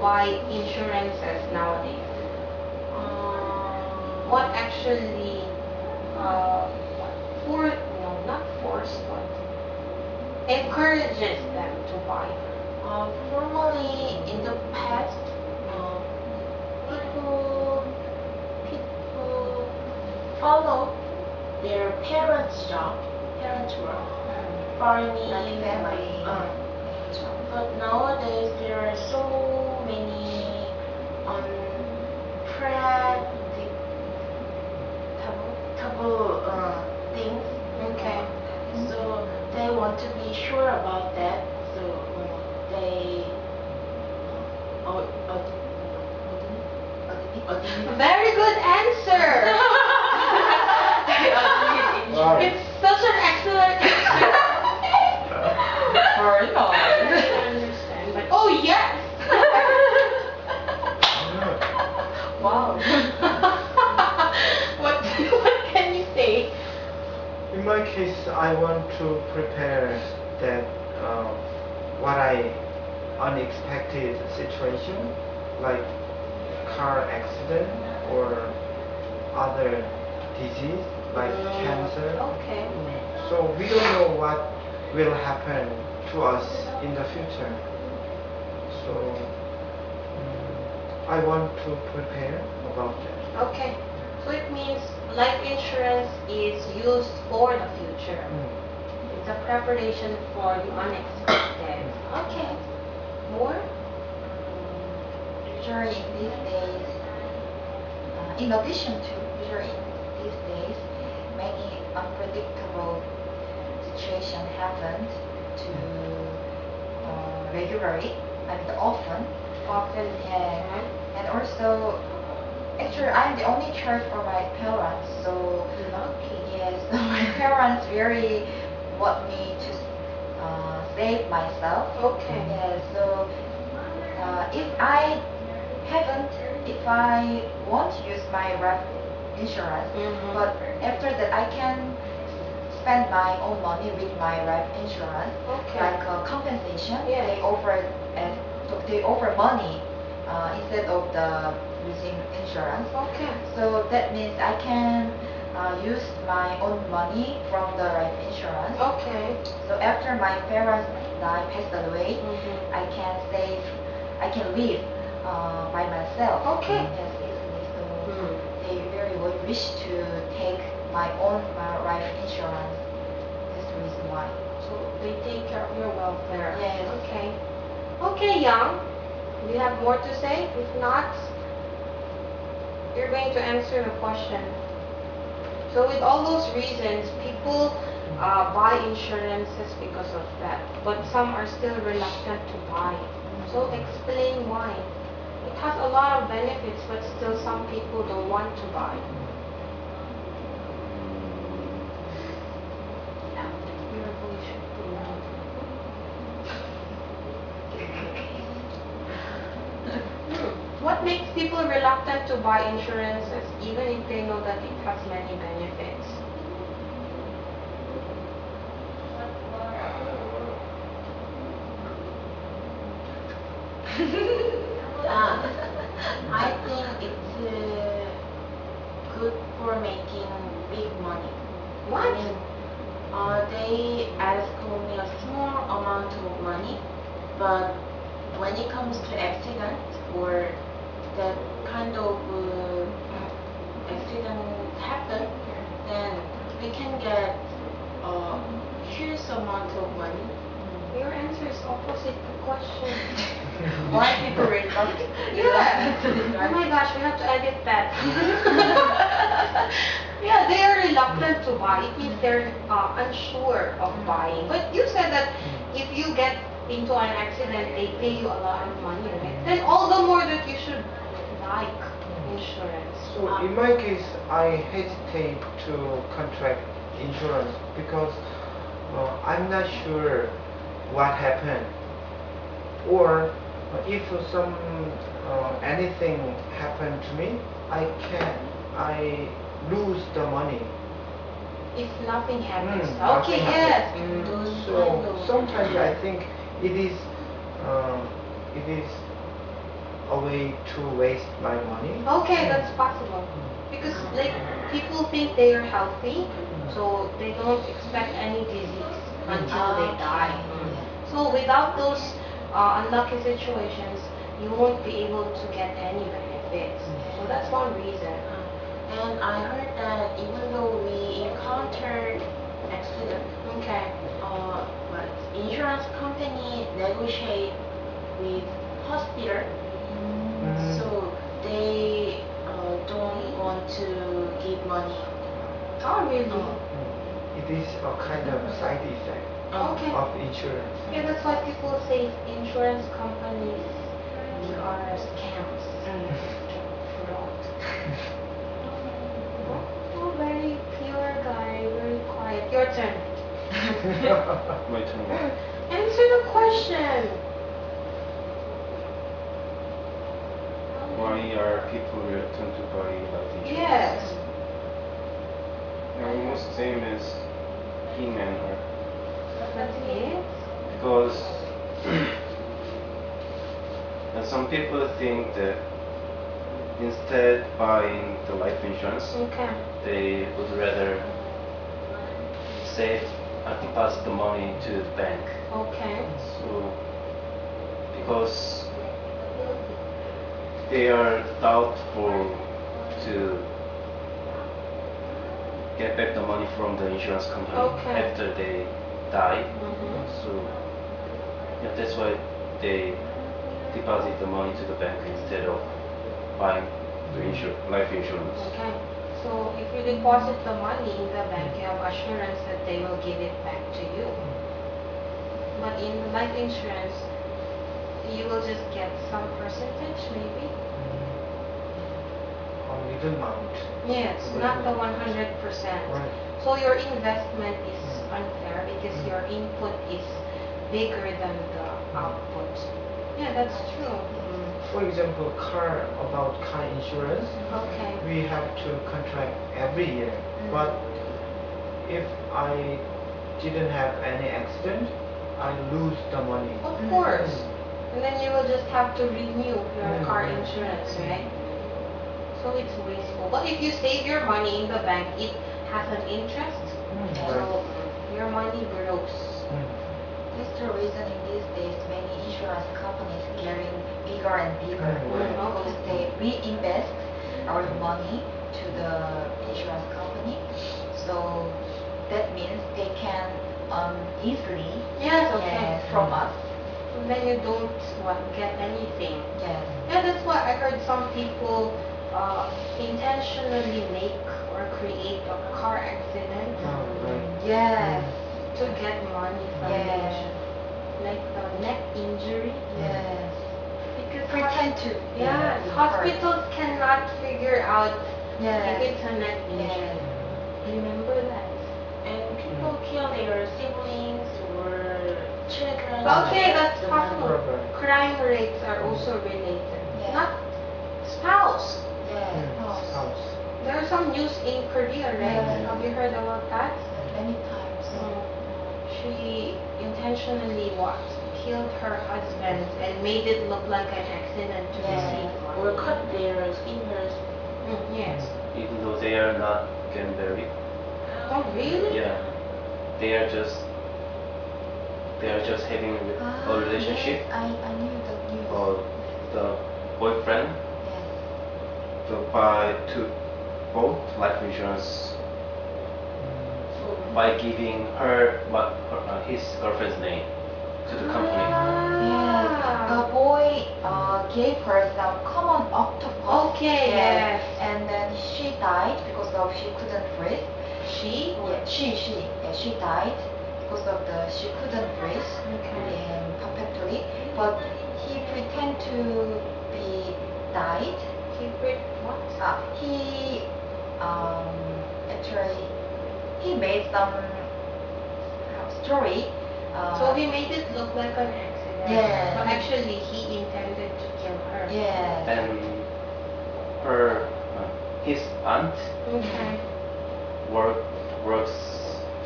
buy insurances nowadays? Um, What actually, uh, for, no, not force, but encourages them to buy? Uh, formally, in the past, uh, people people follow their parents' job, parents' work, farming, family. uh, but nowadays there are so many unpredictable uh, things. Okay. So they want to be sure about that. So they uh, uh, uh, Very good answer! It's such an excellent answer. Or no. I don't understand, but oh yes! Wow. what what can you say? In my case, I want to prepare that uh, what I unexpected situation, like car accident or other disease like cancer. Okay. So we don't know what will happen to us in the future. So mm, I want to prepare about that. Okay. So it means life insurance is for the future. Mm. It's a preparation for the unexpected. Okay. More? Usually these days, uh, in addition to usually these days, many unpredictable situation happened to uh, regularly, I mean often, Often. and, and also, actually I'm the only child for my parents, so Lucky. yes, my parents really want me to uh, save myself. Okay. Yes, so uh, if I haven't, if I won't use my life insurance, Mhm. but after that I can spend my own money with my life insurance, Okay. like uh, compensation. Yes. They offer as they offer money uh, instead of the using insurance. Okay. So that means I can uh, use my own money from the life insurance. Okay. So after my parents die, passed away, Mhm. I can save, I can live uh, by myself. Okay. Yes, easily. So Hmm. they very would wish to take my own uh, life insurance. That's the reason why. So they take care of your welfare. Yes. Okay. Okay, Young. Do you have more to say? If not, you're going to answer the question. So with all those reasons, people uh, buy insurances because of that, but some are still reluctant to buy. So explain why. It has a lot of benefits, but still some people don't want to buy. Your voice should be loud. What makes people reluctant to buy insurances even if they know that it has many benefits? Uh, I think it's uh, good for making big money. What? I mean, uh, they ask only a small amount of money, but when it comes to accident or that kind of uh, accident happen, then we can get a huge amount of money. Your answer is opposite the question. Why people reluctant? Yeah. Oh my gosh, we have to edit that. yeah, they are reluctant to buy. It means they're uh, unsure of buying. But you said that if you get into an accident, they pay you a lot of money, right? Then all the more that you should like insurance. So in my case, I hesitate to contract insurance because uh, I'm not sure what happened or if some uh, anything happened to me, I can I lose the money. If nothing happens. Mm, okay, yes. happens. Those So sometimes I think it is uh, it is a way to waste my money. Okay, that's possible. Because like people think they are healthy, so they don't expect any disease until they die. Mm. So without those uh, unlucky situations, you won't be able to get any benefits. So that's one reason. And I heard that even though we encountered accident, Okay. uh, but insurance company negotiate with hospital. So they uh, don't want to give money. Oh really? Oh. It is a kind of side effect Okay. of insurance. Yeah, that's why people say insurance companies are scams. Fraud. Oh, very pure guy, very quiet. Your turn. My turn. Answer the question. Why are people reluctant to buy life insurance? Yes. Almost same as He-Man or That's it. because and some people think that instead buying the life insurance, Okay. they would rather save and deposit the money to the bank. Okay. So, because they are doubtful to get back the money from the insurance company Okay. after they die. Mm-hmm. So, yeah, that's why they deposit the money to the bank instead of buying the insur- life insurance. Okay. So if you deposit the money in the bank, you have assurance that they will give it back to you. But in life insurance, you will just get some percentage, maybe. A little amount. Yes, not the 100%. Right. So your investment is unfair because your input is bigger than the output. Yeah, that's true. Mm. For example, car about car insurance, Okay. we have to contract every year. But if I didn't have any accident, I lose the money. Of course. And then you will just have to renew your Mm. car insurance, right? So it's wasteful. But if you save your money in the bank, it has an interest. Right. So your money grows. Mm. That's the reason in these days many insurance companies getting bigger and bigger Mm. because they reinvest our money to the insurance company. So that means they can um, easily Yes, okay. yes, from us. And then you don't what, get anything. Yes. Yeah, that's why I heard some people uh, intentionally make or create a car accident Oh, right. Yes. to get money from Yes. insurance. Like the neck injury. Yes. Because Pretend to. Yeah, hurt. hospitals cannot figure out Yes. if it's a neck injury. Yes. Remember that. And people kill their siblings or children. Okay, that's The possible. Crime rates are also related. Yeah. Not spouse. Yes. Mm. Oh, House. There are some news in Korea, right? Yeah. Have you heard about that? Many times. Mm. She intentionally what? Killed her husband and made it look like an accident to Yeah. receive Or cut their fingers. Mm, yes. Even though they are not getting married, Oh, really? yeah, they are just they are just having a Ah, relationship. Yes, I, I knew the news. Or the boyfriend Yes. to buy to both life insurance Mm. by giving her what her, uh, his girlfriend's name to the company. Yes. The boy uh, gave her some common octopus. Okay, yes. And then she died because of she couldn't breathe. She? Yeah, she she yeah, she died because of the she couldn't breathe Okay. um, perfectly. But he pretend to be died. He break what? Uh, he um, actually he made some uh, story. Uh, So he made it look like an accident. Yeah. But actually he intended to kill her. yeah. And her uh, his aunt Okay. work works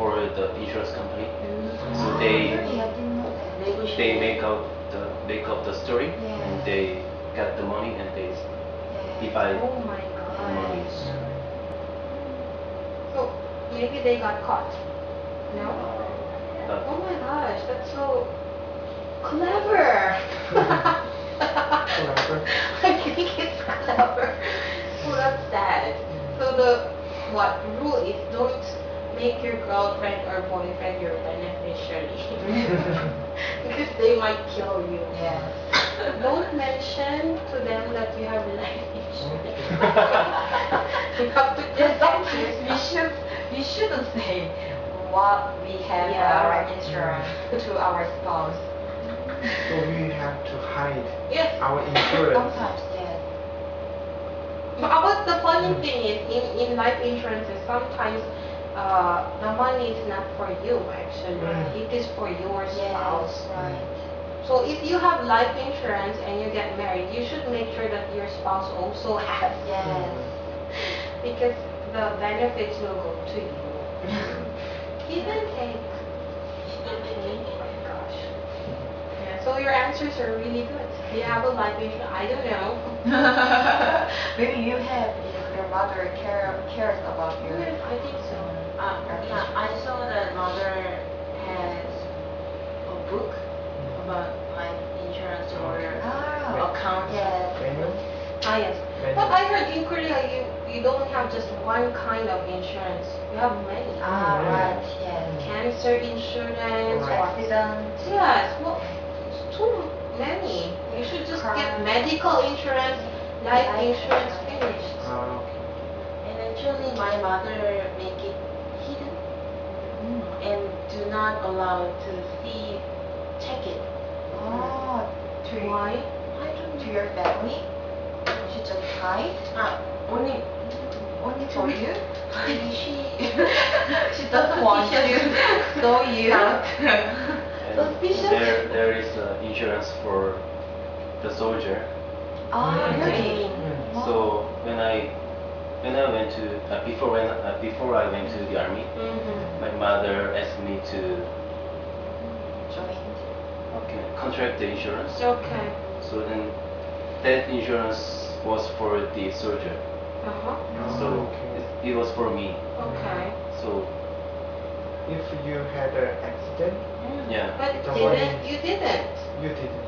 for the insurance company. So Ah, they really? I didn't know that. they make out the make up the story Yeah. and they get the money and they Yeah. divide Oh my the money. So maybe they got caught. No? But Oh my gosh, that's so clever. Clever. I think it's clever. So that's sad. So the what rule is don't make your girlfriend or boyfriend your beneficiary because they might kill you. Yes. Don't mention to them that you have life insurance. You have to protect we should we shouldn't say what we have Yeah. our insurance to our spouse. So we have to hide Yes. our insurance. Sometimes, yes. But the funny thing is, in, in life insurances, sometimes uh, the money is not for you actually. Mm. It is for your Yes, spouse. right. So if you have life insurance and you get married, you should make sure that your spouse also has. Yes. Because the benefits will go to you. Give and take. Oh my gosh. Yeah, so your answers are really good. Do you have a life insurance? I don't know. Maybe you have if your mother care, cares about you. Yeah, I think so. Uh, yeah, I saw that mother has a book about life insurance or Ah, account. yes. Menu? Ah, yes. Menu. But I heard in Korea you, you don't have just one kind of insurance. You have many. Ah, Mm. right, yes. Cancer insurance or Accident. yes, well, it's too many. You should just get medical insurance, life Life insurance insurance. finished. Ah, okay. And actually, my mother make it hidden Mm. and do not allowed to see, check it. Oh, to, Why? I don't to your family? She just hide? Ah, only Only for you? maybe she She doesn't want you. So you. not. and Suspicious. there there is uh, insurance for the soldier. Ah, really? Mm. So when I when I went to uh, before when uh, before I went to the army, Mm-hmm. my mother asked me to Joined. okay, contract the insurance. Okay. So then that insurance was for the soldier. Uh-huh. So okay. it, it was for me. Okay. So If you had an accident, yeah, But didn't you didn't? you didn't.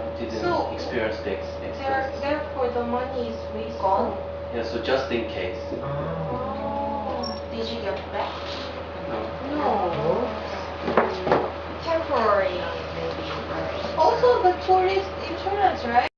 I didn't So- experience the ex- There, therefore, the money is wasteful. Gone? Yeah, so just in case. Oh. Did you get back? No. No. Temporary, maybe. Also, the tourist insurance, right?